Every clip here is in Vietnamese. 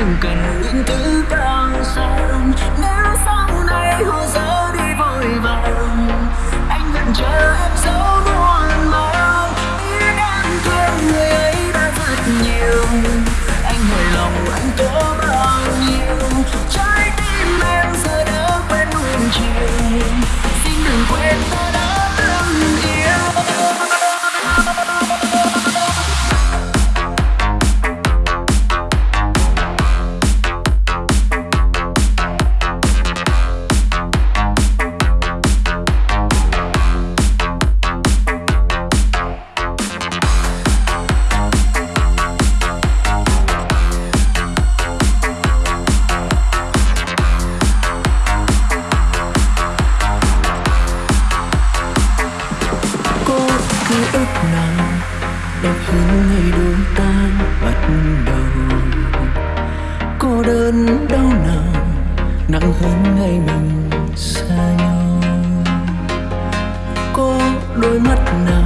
đừng cần những thứ càng xa nếu sau này họ dấu nặng hơn ngày mình xa nhau. Có đôi mắt nào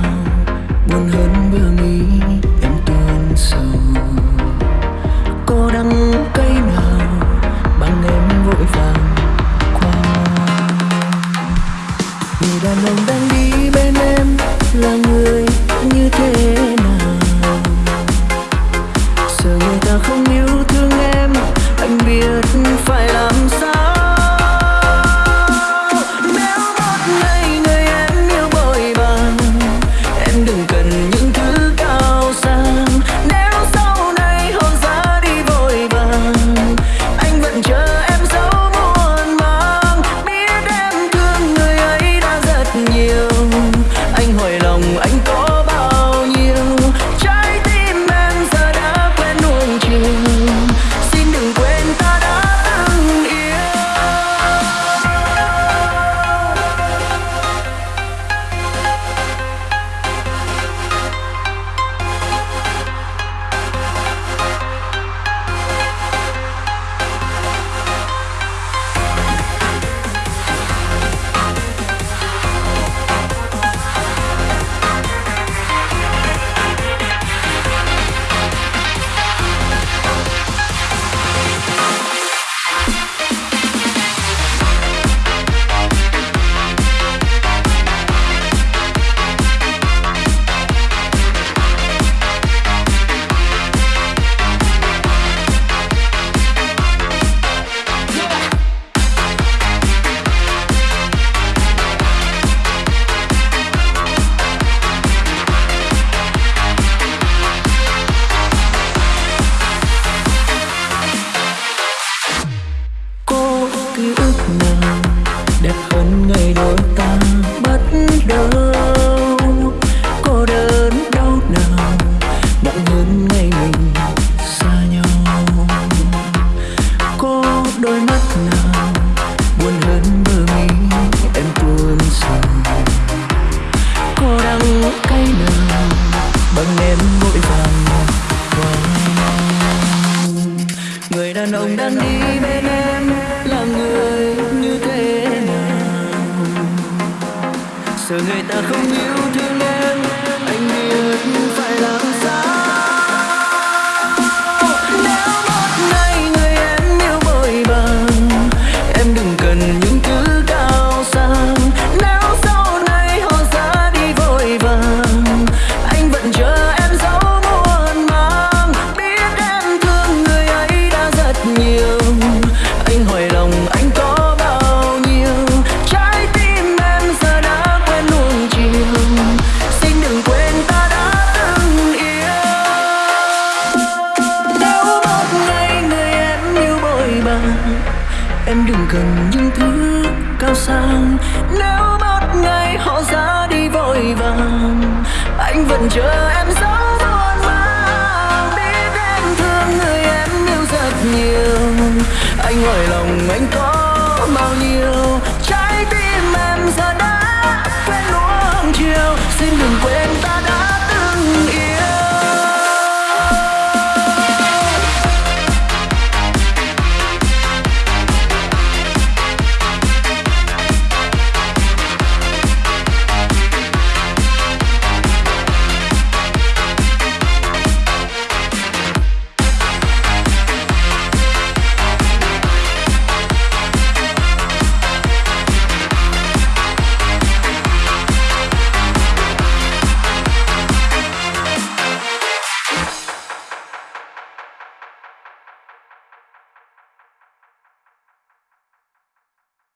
đang đi bên em, là người như thế nào? Sợ người ta không yêu thương em, anh yêu những thứ cao sang. Nếu một ngày họ ra đi vội vàng, anh vẫn chờ em dấu buồn mang. Biết em thương người em yêu rất nhiều, anh hỏi lòng anh có bao nhiêu?